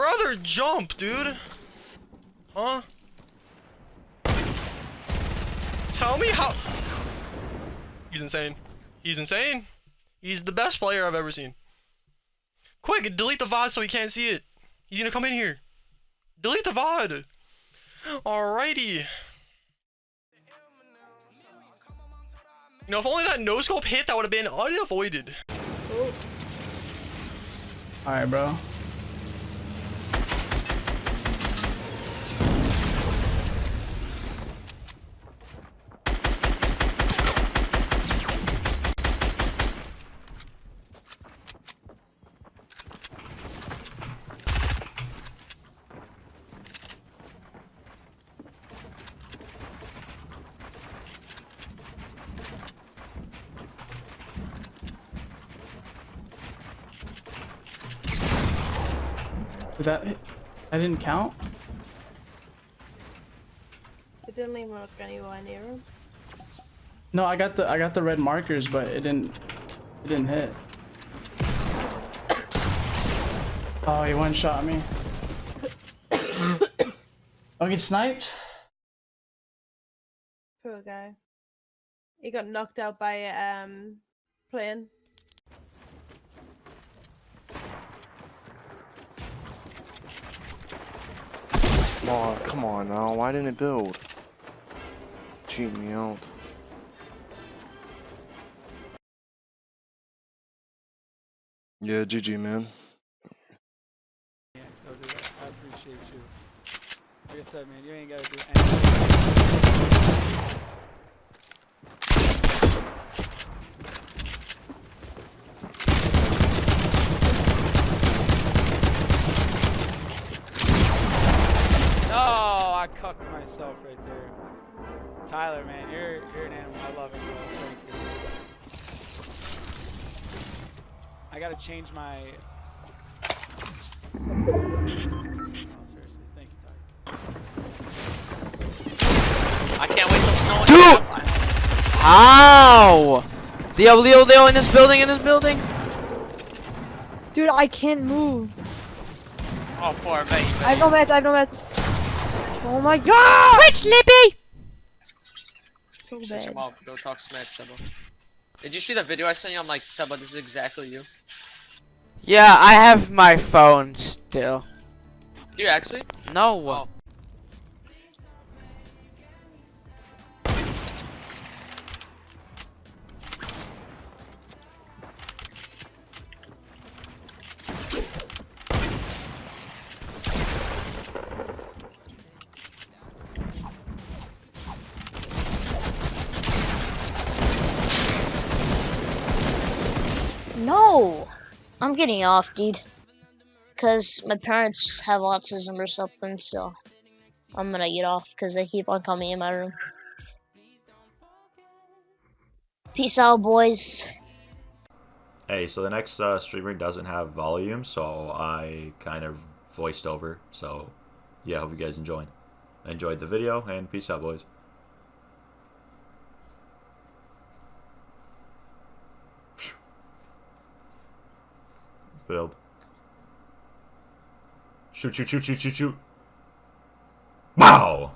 Brother, jump, dude. Huh? Tell me how. He's insane. He's insane. He's the best player I've ever seen. Quick, delete the VOD so he can't see it. He's gonna come in here. Delete the VOD. Alrighty. You know, if only that no scope hit, that would have been unavoided. Alright, bro. Did that hit? I didn't count? It didn't even look anywhere near him. No, I got the I got the red markers, but it didn't it didn't hit. Oh, he one shot me. oh, get sniped? Poor guy. He got knocked out by um, plane. Oh, come on now. Why didn't it build? Cheat me out. Yeah, GG, man. Yeah, go do that. I appreciate you. Like I said, man, you ain't gotta do anything. No, I cucked myself right there. Tyler, man, you're you're an animal. I love it. Thank you. I gotta change my Oh, seriously, thank you, Ty. I can't wait till snow. Dude! How? Leo, Leo, Leo, in this building, in this building. Dude, I can't move. Oh, poor mate. I have no meds, I have no meds. Oh my god! Twitch, Lippy. So bad. him off. Go talk smack, Sebo. Did you see the video I sent you? I'm like, Seba, this is exactly you. Yeah, I have my phone still. Do you actually? No. Oh. No! I'm getting off, dude. Because my parents have autism or something, so I'm gonna get off because they keep on coming in my room. Peace out, boys. Hey, so the next uh, streamer doesn't have volume, so I kind of voiced over. So, yeah, hope you guys enjoyed. Enjoyed the video, and peace out, boys. Build. Shoot, shoot, shoot, shoot, shoot, shoot. Wow!